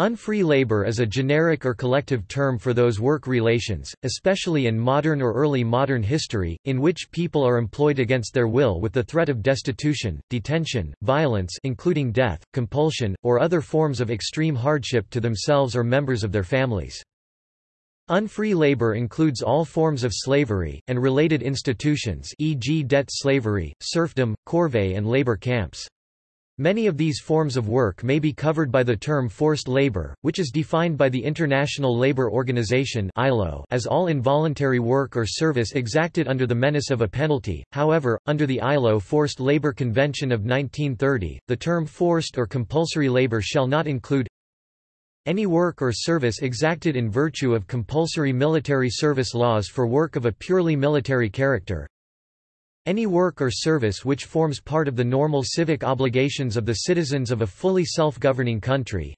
Unfree labor is a generic or collective term for those work relations, especially in modern or early modern history, in which people are employed against their will with the threat of destitution, detention, violence including death, compulsion, or other forms of extreme hardship to themselves or members of their families. Unfree labor includes all forms of slavery, and related institutions e.g. debt slavery, serfdom, corvée and labor camps. Many of these forms of work may be covered by the term forced labor, which is defined by the International Labour Organization as all involuntary work or service exacted under the menace of a penalty. However, under the ILO Forced Labor Convention of 1930, the term forced or compulsory labor shall not include any work or service exacted in virtue of compulsory military service laws for work of a purely military character, any work or service which forms part of the normal civic obligations of the citizens of a fully self-governing country.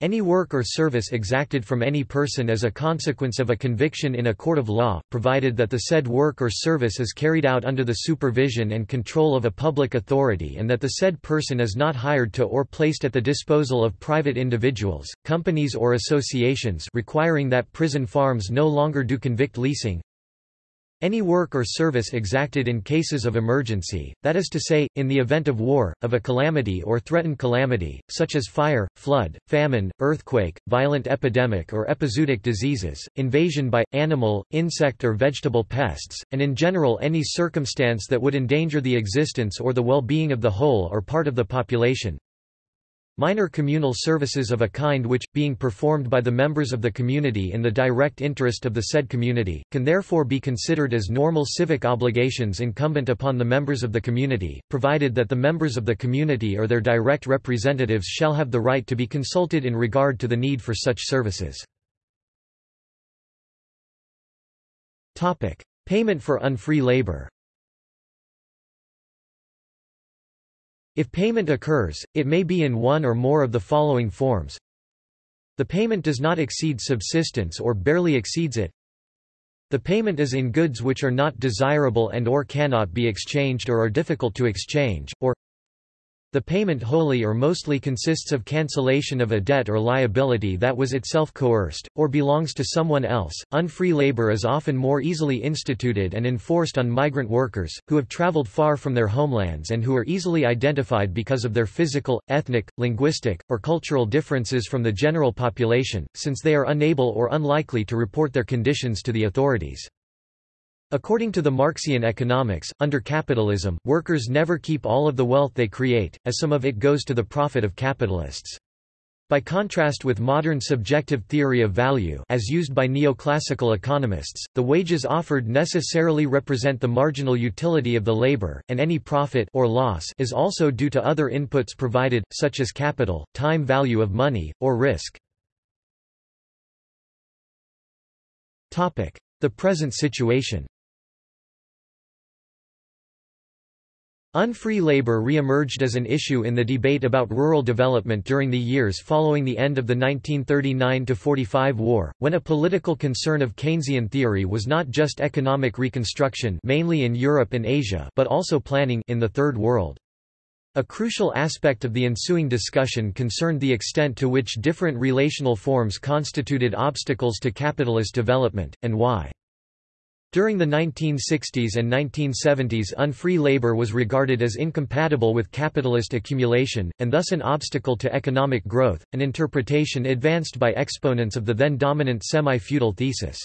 Any work or service exacted from any person as a consequence of a conviction in a court of law, provided that the said work or service is carried out under the supervision and control of a public authority and that the said person is not hired to or placed at the disposal of private individuals, companies or associations requiring that prison farms no longer do convict leasing, any work or service exacted in cases of emergency, that is to say, in the event of war, of a calamity or threatened calamity, such as fire, flood, famine, earthquake, violent epidemic or epizootic diseases, invasion by, animal, insect or vegetable pests, and in general any circumstance that would endanger the existence or the well-being of the whole or part of the population, Minor communal services of a kind which, being performed by the members of the community in the direct interest of the said community, can therefore be considered as normal civic obligations incumbent upon the members of the community, provided that the members of the community or their direct representatives shall have the right to be consulted in regard to the need for such services. Payment for unfree labor If payment occurs, it may be in one or more of the following forms. The payment does not exceed subsistence or barely exceeds it. The payment is in goods which are not desirable and or cannot be exchanged or are difficult to exchange, or the payment wholly or mostly consists of cancellation of a debt or liability that was itself coerced, or belongs to someone else. Unfree labor is often more easily instituted and enforced on migrant workers, who have traveled far from their homelands and who are easily identified because of their physical, ethnic, linguistic, or cultural differences from the general population, since they are unable or unlikely to report their conditions to the authorities. According to the Marxian economics, under capitalism, workers never keep all of the wealth they create, as some of it goes to the profit of capitalists. By contrast with modern subjective theory of value as used by neoclassical economists, the wages offered necessarily represent the marginal utility of the labor, and any profit or loss is also due to other inputs provided, such as capital, time value of money, or risk. The present situation Unfree labor re-emerged as an issue in the debate about rural development during the years following the end of the 1939–45 war, when a political concern of Keynesian theory was not just economic reconstruction mainly in Europe and Asia but also planning in the Third World. A crucial aspect of the ensuing discussion concerned the extent to which different relational forms constituted obstacles to capitalist development, and why. During the 1960s and 1970s unfree labor was regarded as incompatible with capitalist accumulation, and thus an obstacle to economic growth, an interpretation advanced by exponents of the then dominant semi-feudal thesis.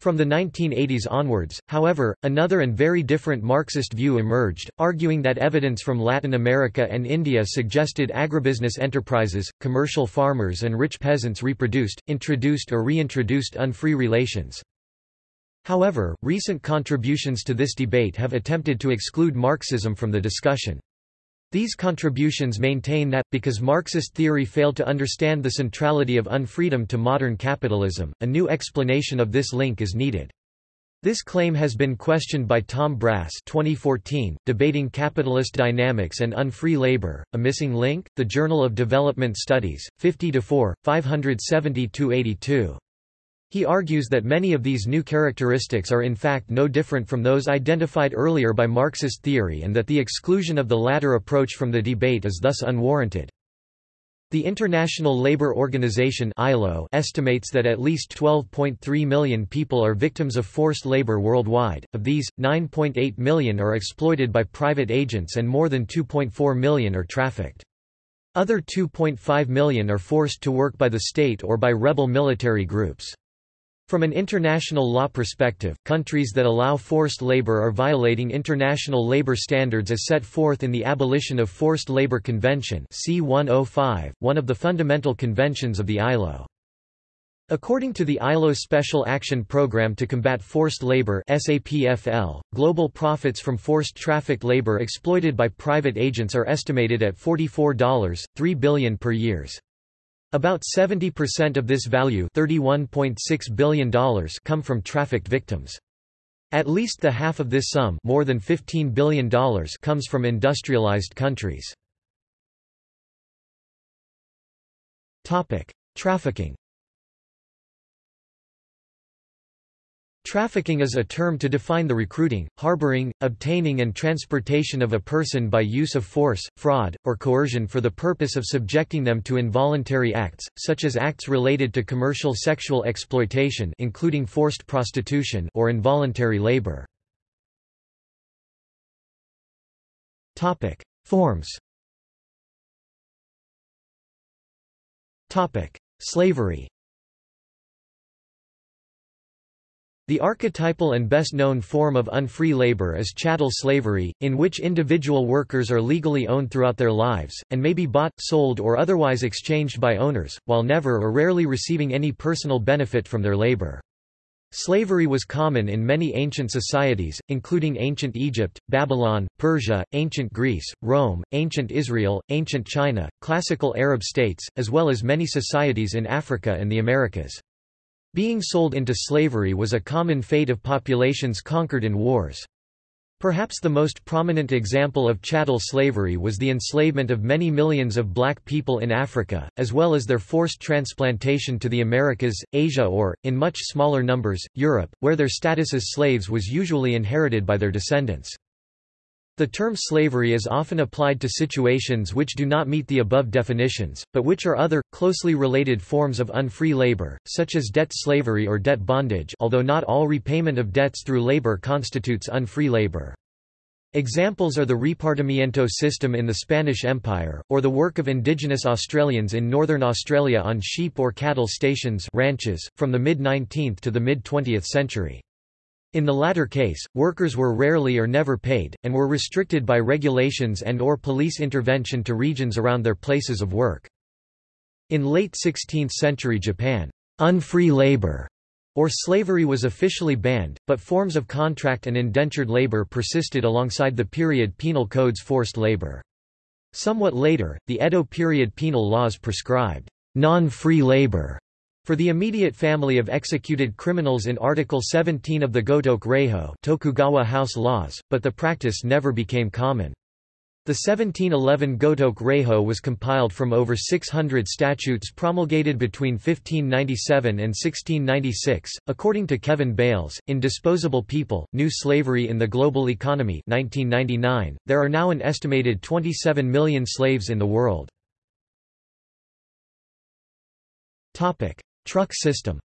From the 1980s onwards, however, another and very different Marxist view emerged, arguing that evidence from Latin America and India suggested agribusiness enterprises, commercial farmers and rich peasants reproduced, introduced or reintroduced unfree relations. However, recent contributions to this debate have attempted to exclude Marxism from the discussion. These contributions maintain that, because Marxist theory failed to understand the centrality of unfreedom to modern capitalism, a new explanation of this link is needed. This claim has been questioned by Tom Brass 2014, Debating Capitalist Dynamics and Unfree Labor, A Missing Link, The Journal of Development Studies, 50-4, 570-82. He argues that many of these new characteristics are in fact no different from those identified earlier by Marxist theory and that the exclusion of the latter approach from the debate is thus unwarranted. The International Labour Organization (ILO) estimates that at least 12.3 million people are victims of forced labor worldwide. Of these, 9.8 million are exploited by private agents and more than 2.4 million are trafficked. Other 2.5 million are forced to work by the state or by rebel military groups. From an international law perspective, countries that allow forced labor are violating international labor standards as set forth in the Abolition of Forced Labor Convention C105, one of the fundamental conventions of the ILO. According to the ILO Special Action Program to Combat Forced Labor SAPFL, global profits from forced trafficked labor exploited by private agents are estimated at $44.3 billion per years. About 70% of this value $31.6 billion come from trafficked victims. At least the half of this sum more than $15 billion comes from industrialized countries. Trafficking Trafficking is a term to define the recruiting, harboring, obtaining and transportation of a person by use of force, fraud, or coercion for the purpose of subjecting them to involuntary acts, such as acts related to commercial sexual exploitation including forced prostitution or involuntary labor. Forms. Slavery The archetypal and best-known form of unfree labor is chattel slavery, in which individual workers are legally owned throughout their lives, and may be bought, sold or otherwise exchanged by owners, while never or rarely receiving any personal benefit from their labor. Slavery was common in many ancient societies, including ancient Egypt, Babylon, Persia, ancient Greece, Rome, ancient Israel, ancient China, classical Arab states, as well as many societies in Africa and the Americas. Being sold into slavery was a common fate of populations conquered in wars. Perhaps the most prominent example of chattel slavery was the enslavement of many millions of black people in Africa, as well as their forced transplantation to the Americas, Asia or, in much smaller numbers, Europe, where their status as slaves was usually inherited by their descendants. The term slavery is often applied to situations which do not meet the above definitions, but which are other, closely related forms of unfree labor, such as debt slavery or debt bondage although not all repayment of debts through labor constitutes unfree labor. Examples are the repartimiento system in the Spanish Empire, or the work of indigenous Australians in northern Australia on sheep or cattle stations ranches, from the mid-19th to the mid-20th century. In the latter case, workers were rarely or never paid, and were restricted by regulations and or police intervention to regions around their places of work. In late 16th century Japan, unfree labor or slavery was officially banned, but forms of contract and indentured labor persisted alongside the period penal code's forced labor. Somewhat later, the Edo period penal laws prescribed non-free labor for the immediate family of executed criminals in Article 17 of the Gotoku Tokugawa House laws, but the practice never became common. The 1711 Gotoke Reijo was compiled from over 600 statutes promulgated between 1597 and 1696. According to Kevin Bales, in Disposable People, New Slavery in the Global Economy 1999, there are now an estimated 27 million slaves in the world. Topic: Truck system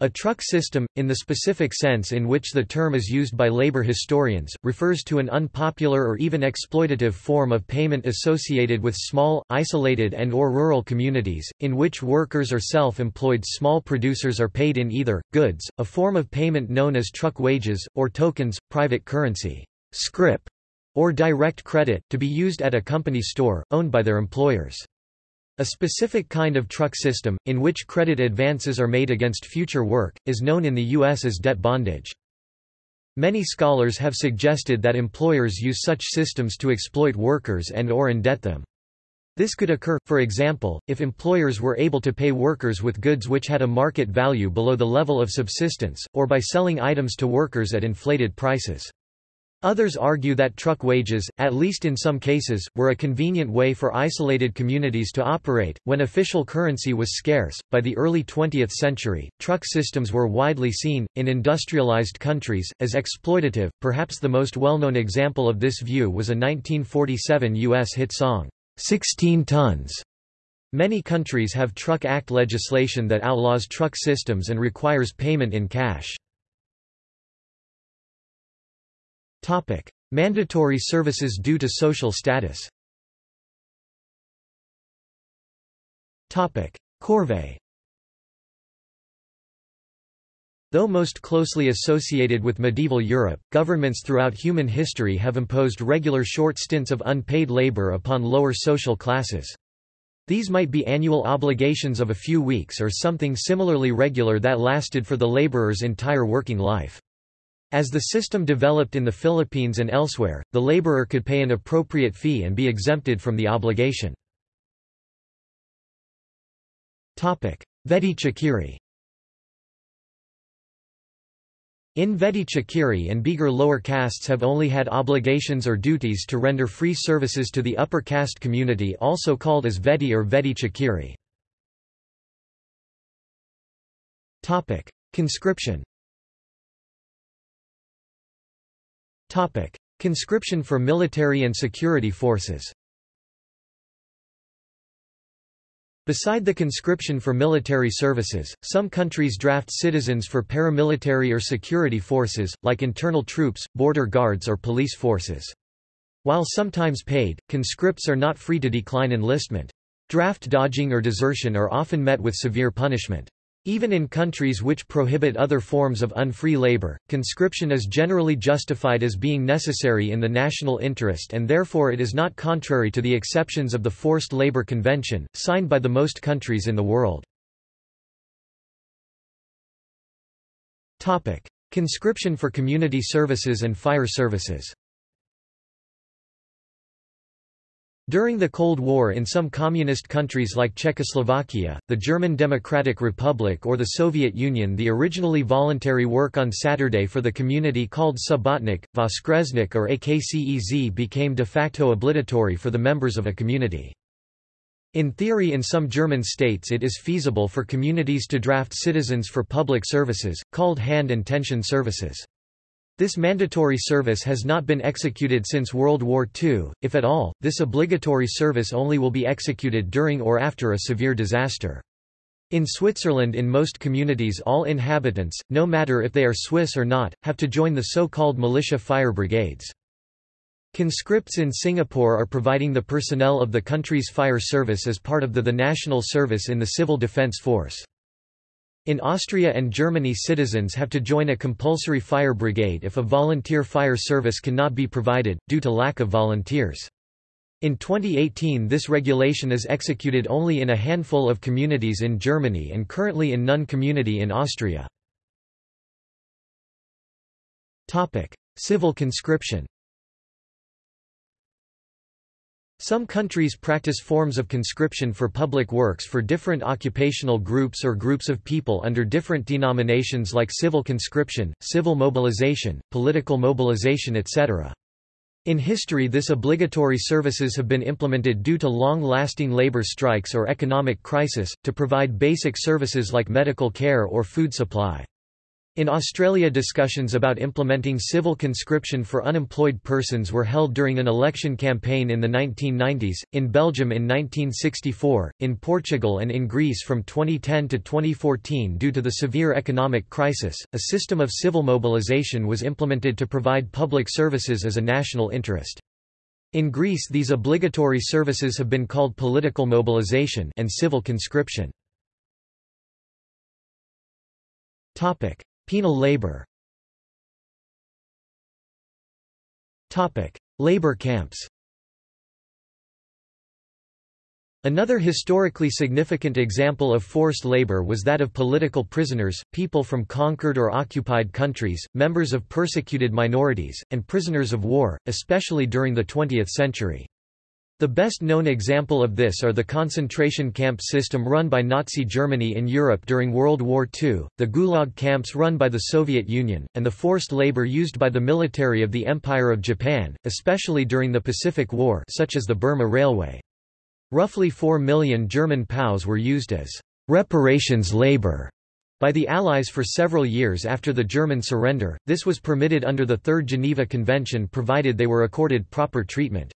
A truck system, in the specific sense in which the term is used by labor historians, refers to an unpopular or even exploitative form of payment associated with small, isolated and or rural communities, in which workers or self-employed small producers are paid in either, goods, a form of payment known as truck wages, or tokens, private currency, scrip, or direct credit, to be used at a company store, owned by their employers. A specific kind of truck system, in which credit advances are made against future work, is known in the U.S. as debt bondage. Many scholars have suggested that employers use such systems to exploit workers and or indebt them. This could occur, for example, if employers were able to pay workers with goods which had a market value below the level of subsistence, or by selling items to workers at inflated prices. Others argue that truck wages, at least in some cases, were a convenient way for isolated communities to operate. When official currency was scarce, by the early 20th century, truck systems were widely seen, in industrialized countries, as exploitative. Perhaps the most well known example of this view was a 1947 U.S. hit song, 16 Tons. Many countries have Truck Act legislation that outlaws truck systems and requires payment in cash. Topic: Mandatory services due to social status. Topic: Corvée. Though most closely associated with medieval Europe, governments throughout human history have imposed regular short stints of unpaid labor upon lower social classes. These might be annual obligations of a few weeks or something similarly regular that lasted for the laborer's entire working life. As the system developed in the Philippines and elsewhere, the laborer could pay an appropriate fee and be exempted from the obligation. Vedi Chakiri In Vedi Chakiri and Bigar lower castes have only had obligations or duties to render free services to the upper caste community also called as Vedi or Vedi Chakiri. Conscription Topic: Conscription for military and security forces. Beside the conscription for military services, some countries draft citizens for paramilitary or security forces, like internal troops, border guards or police forces. While sometimes paid, conscripts are not free to decline enlistment. Draft dodging or desertion are often met with severe punishment. Even in countries which prohibit other forms of unfree labor, conscription is generally justified as being necessary in the national interest and therefore it is not contrary to the exceptions of the Forced Labor Convention, signed by the most countries in the world. Conscription for community services and fire services During the Cold War in some communist countries like Czechoslovakia, the German Democratic Republic or the Soviet Union the originally voluntary work on Saturday for the community called Subotnik, Voskresnik or Akce Z became de facto obligatory for the members of a community. In theory in some German states it is feasible for communities to draft citizens for public services, called hand and tension services. This mandatory service has not been executed since World War II, if at all, this obligatory service only will be executed during or after a severe disaster. In Switzerland in most communities all inhabitants, no matter if they are Swiss or not, have to join the so-called militia fire brigades. Conscripts in Singapore are providing the personnel of the country's fire service as part of the, the national service in the Civil Defence Force. In Austria and Germany citizens have to join a compulsory fire brigade if a volunteer fire service cannot be provided, due to lack of volunteers. In 2018 this regulation is executed only in a handful of communities in Germany and currently in none community in Austria. Civil conscription Some countries practice forms of conscription for public works for different occupational groups or groups of people under different denominations like civil conscription, civil mobilization, political mobilization etc. In history this obligatory services have been implemented due to long-lasting labor strikes or economic crisis, to provide basic services like medical care or food supply. In Australia discussions about implementing civil conscription for unemployed persons were held during an election campaign in the 1990s, in Belgium in 1964, in Portugal and in Greece from 2010 to 2014 due to the severe economic crisis, a system of civil mobilization was implemented to provide public services as a national interest. In Greece these obligatory services have been called political mobilization and civil conscription. Topic: Penal labor. Labor camps. Another historically significant example of forced labor was that of political prisoners, people from conquered or occupied countries, members of persecuted minorities, and prisoners of war, especially during the 20th century. The best known example of this are the concentration camp system run by Nazi Germany in Europe during World War II, the Gulag camps run by the Soviet Union, and the forced labor used by the military of the Empire of Japan, especially during the Pacific War such as the Burma Railway. Roughly 4 million German POWs were used as reparations labor by the Allies for several years after the German surrender, this was permitted under the Third Geneva Convention provided they were accorded proper treatment.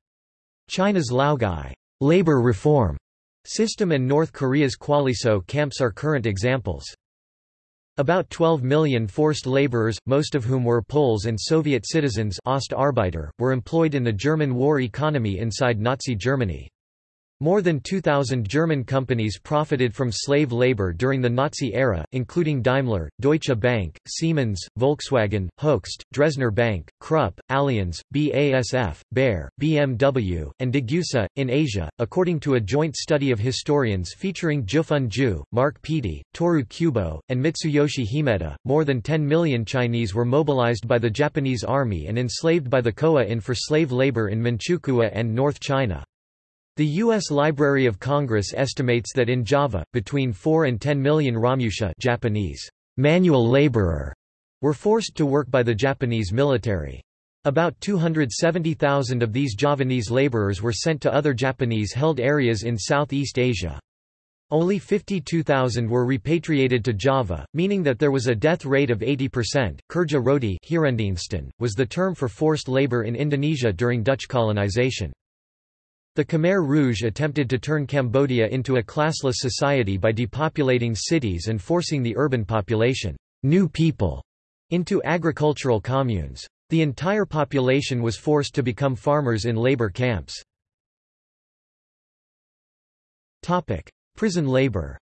China's Laogai labor reform system and North Korea's Kwalliso camps are current examples. About 12 million forced laborers, most of whom were Poles and Soviet citizens Ostarbeiter, were employed in the German war economy inside Nazi Germany. More than 2,000 German companies profited from slave labor during the Nazi era, including Daimler, Deutsche Bank, Siemens, Volkswagen, Hoechst, Dresdner Bank, Krupp, Allianz, BASF, Bayer, BMW, and Degussa. In Asia, according to a joint study of historians featuring Jiufeng Zhu, Mark Peattie, Toru Kubo, and Mitsuyoshi Himeta, more than 10 million Chinese were mobilized by the Japanese army and enslaved by the Koa-in for slave labor in Manchukuo and North China. The U.S. Library of Congress estimates that in Java, between 4 and 10 million Romusha Japanese, manual laborer, were forced to work by the Japanese military. About 270,000 of these Javanese laborers were sent to other Japanese-held areas in Southeast Asia. Only 52,000 were repatriated to Java, meaning that there was a death rate of 80%. Kerja rodi was the term for forced labor in Indonesia during Dutch colonization. The Khmer Rouge attempted to turn Cambodia into a classless society by depopulating cities and forcing the urban population new people into agricultural communes. The entire population was forced to become farmers in labor camps. Prison labor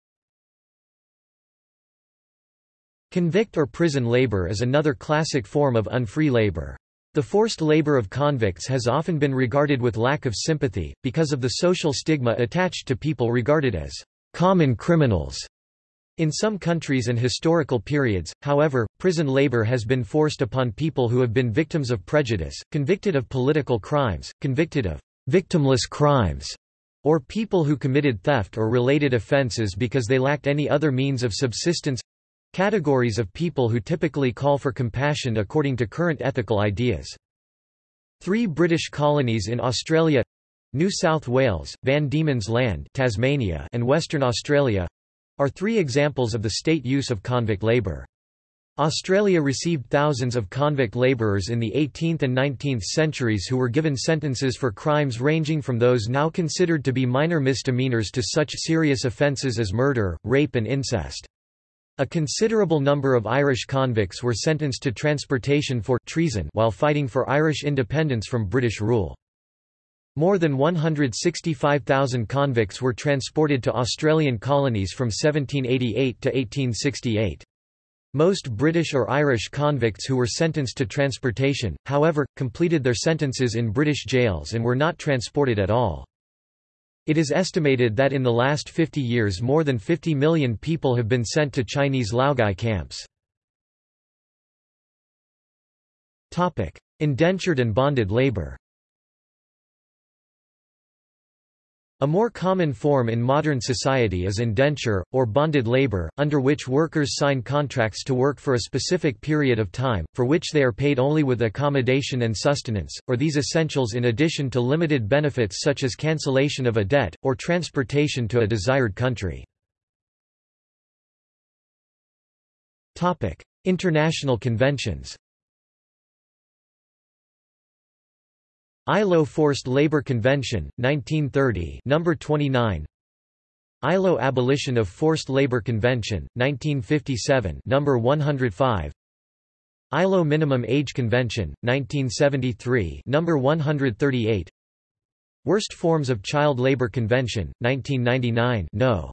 Convict or prison labor is another classic form of unfree labor. The forced labor of convicts has often been regarded with lack of sympathy, because of the social stigma attached to people regarded as common criminals. In some countries and historical periods, however, prison labor has been forced upon people who have been victims of prejudice, convicted of political crimes, convicted of victimless crimes, or people who committed theft or related offences because they lacked any other means of subsistence Categories of people who typically call for compassion according to current ethical ideas. Three British colonies in Australia New South Wales, Van Diemen's Land Tasmania, and Western Australia are three examples of the state use of convict labour. Australia received thousands of convict labourers in the 18th and 19th centuries who were given sentences for crimes ranging from those now considered to be minor misdemeanours to such serious offences as murder, rape and incest. A considerable number of Irish convicts were sentenced to transportation for treason while fighting for Irish independence from British rule. More than 165,000 convicts were transported to Australian colonies from 1788 to 1868. Most British or Irish convicts who were sentenced to transportation, however, completed their sentences in British jails and were not transported at all. It is estimated that in the last 50 years more than 50 million people have been sent to Chinese Laogai camps. Indentured and bonded labor A more common form in modern society is indenture, or bonded labor, under which workers sign contracts to work for a specific period of time, for which they are paid only with accommodation and sustenance, or these essentials in addition to limited benefits such as cancellation of a debt, or transportation to a desired country. International conventions ILO Forced Labor Convention, 1930 number 29 ILO Abolition of Forced Labor Convention, 1957 number 105 ILO Minimum Age Convention, 1973 number 138 Worst Forms of Child Labor Convention, 1999 no.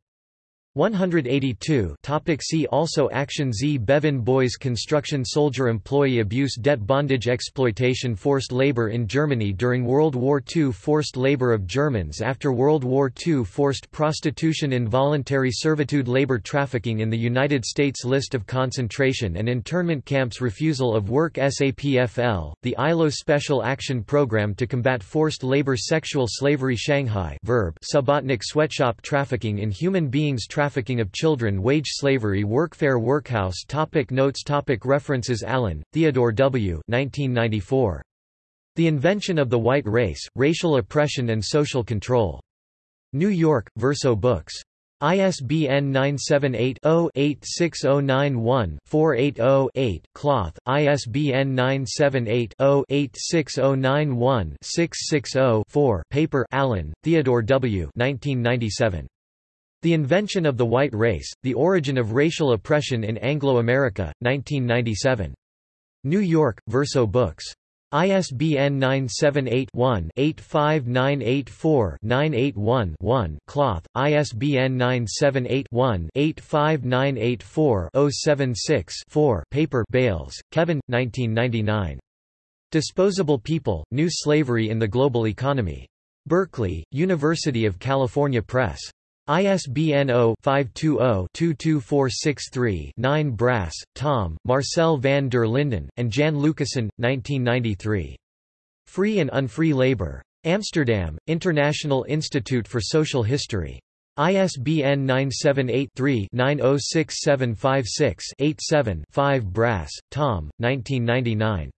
182 topic See also Action Z Bevan Boys Construction Soldier Employee Abuse Debt Bondage Exploitation Forced labor in Germany during World War II Forced labor of Germans after World War II Forced prostitution Involuntary servitude Labor trafficking in the United States List of concentration and internment camps Refusal of work SAPFL, the ILO Special Action Program to combat forced labor Sexual slavery Shanghai verb Subotnik sweatshop trafficking in human beings trafficking of children wage slavery workfare workhouse topic Notes topic References Allen, Theodore W. 1994. The Invention of the White Race, Racial Oppression and Social Control. New York, Verso Books. ISBN 978-0-86091-480-8, Cloth, ISBN 978-0-86091-660-4 Paper Allen, Theodore W. 1997. The Invention of the White Race, The Origin of Racial Oppression in Anglo-America, 1997. New York, Verso Books. ISBN 978-1-85984-981-1 Cloth, ISBN 978-1-85984-076-4 Paper Bales, Kevin, 1999. Disposable People, New Slavery in the Global Economy. Berkeley, University of California Press. ISBN 0-520-22463-9 Brass, Tom, Marcel van der Linden, and Jan Lucassen, 1993. Free and Unfree Labor. Amsterdam, International Institute for Social History. ISBN 978-3-906756-87-5 Brass, Tom, 1999.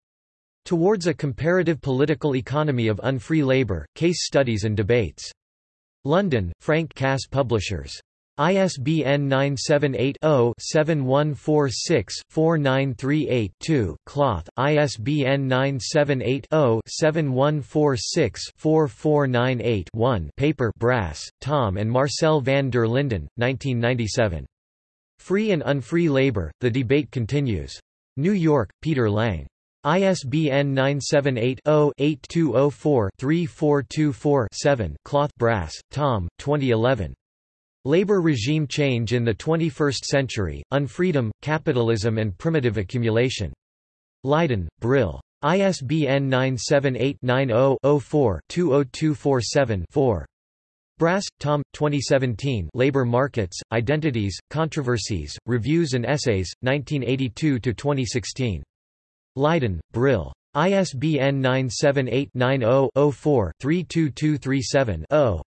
Towards a Comparative Political Economy of Unfree Labor, Case Studies and Debates. London, Frank Cass Publishers. ISBN 978-0-7146-4938-2, Cloth, ISBN 978-0-7146-4498-1 Paper Brass, Tom and Marcel van der Linden, 1997. Free and Unfree Labor, The Debate Continues. New York, Peter Lang. ISBN 978-0-8204-3424-7 Cloth Brass, Tom, 2011. Labor Regime Change in the 21st Century, Unfreedom, Capitalism and Primitive Accumulation. Leiden, Brill. ISBN 978-90-04-20247-4. Brass, Tom, 2017 Labor Markets, Identities, Controversies, Reviews and Essays, 1982–2016. Leiden, Brill. ISBN 978-90-04-32237-0.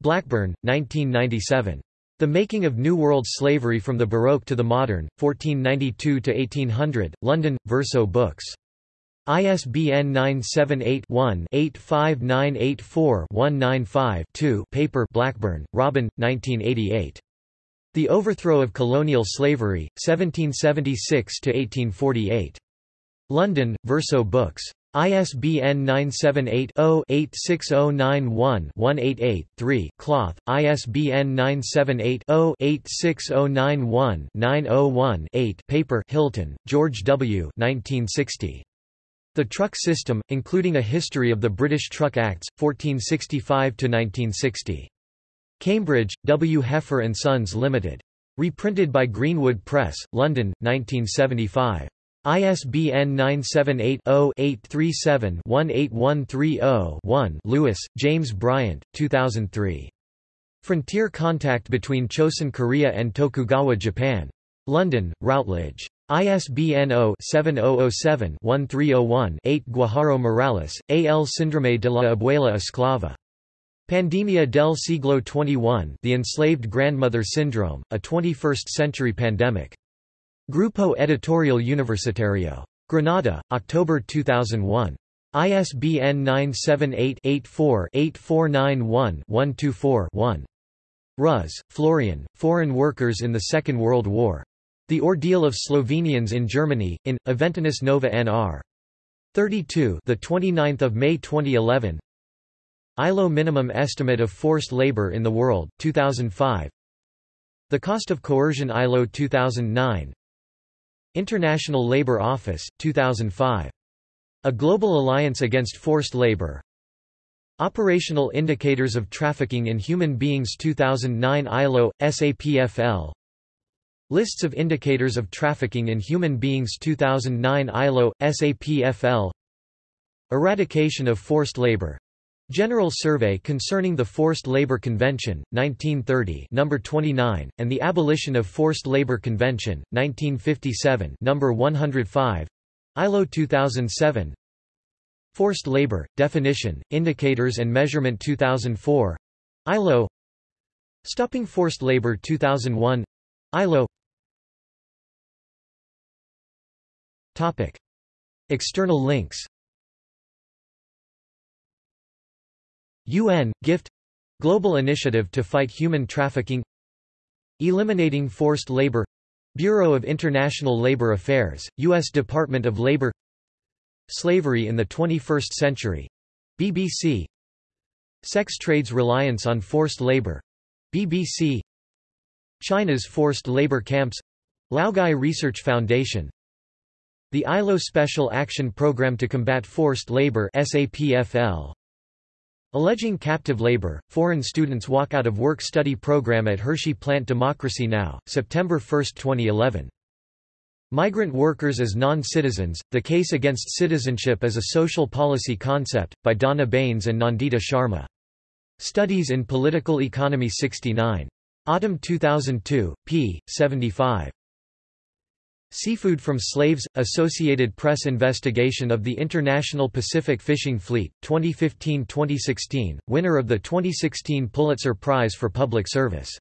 Blackburn, 1997. The Making of New World Slavery from the Baroque to the Modern, 1492–1800, London, Verso Books. ISBN 978-1-85984-195-2 Paper Blackburn, Robin, 1988. The Overthrow of Colonial Slavery, 1776–1848. London, Verso Books. ISBN 978-0-86091-188-3 Cloth, ISBN 978-0-86091-901-8 Paper Hilton, George W. 1960. The Truck System, including a history of the British Truck Acts, 1465–1960. Cambridge, W. Heffer and Sons Limited. Reprinted by Greenwood Press, London, 1975. ISBN 978-0-837-18130-1 Lewis, James Bryant, 2003. Frontier Contact Between Chosun Korea and Tokugawa Japan. London, Routledge. ISBN 0-7007-1301-8 Guijarro Morales, A. L. Síndrome de la Abuela Esclava. Pandemia del siglo XXI The Enslaved Grandmother Syndrome, a 21st-century pandemic. Grupo Editorial Universitario. Granada, October 2001. ISBN 978-84-8491-124-1. Ruz, Florian, Foreign Workers in the Second World War. The Ordeal of Slovenians in Germany, in, Aventinus Nova Nr. 32 the 29th of May 2011 ILO Minimum Estimate of Forced Labor in the World, 2005 The Cost of Coercion ILO 2009 International Labour Office, 2005. A Global Alliance Against Forced Labour Operational Indicators of Trafficking in Human Beings 2009 ILO, SAPFL Lists of Indicators of Trafficking in Human Beings 2009 ILO, SAPFL Eradication of Forced Labor. General Survey Concerning the Forced Labor Convention, 1930 number 29, and the Abolition of Forced Labor Convention, 1957 number 105 ILO 2007 Forced labor, definition, indicators and measurement 2004 ILO Stopping forced labor 2001 ILO. External links UN, GIFT Global Initiative to Fight Human Trafficking Eliminating Forced Labor Bureau of International Labor Affairs, U.S. Department of Labor Slavery in the 21st Century. BBC Sex Trade's Reliance on Forced Labor. BBC China's Forced Labor Camps Laogai Research Foundation The ILO Special Action Program to Combat Forced Labor SAPFL Alleging captive labor, foreign students walk out of work-study program at Hershey Plant Democracy Now!, September 1, 2011 Migrant Workers as Non-Citizens, The Case Against Citizenship as a Social Policy Concept, by Donna Baines and Nandita Sharma. Studies in Political Economy 69. Autumn 2002, p. 75. Seafood from Slaves – Associated Press Investigation of the International Pacific Fishing Fleet, 2015–2016, winner of the 2016 Pulitzer Prize for Public Service